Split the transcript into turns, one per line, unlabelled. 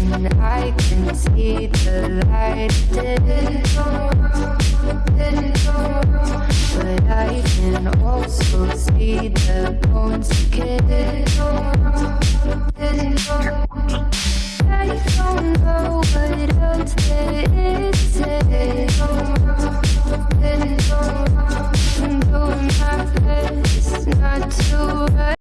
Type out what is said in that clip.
and I can see the light. Didn't but I can also see the bones decay. Didn't. I don't know what else there is. I'm doing my best not to.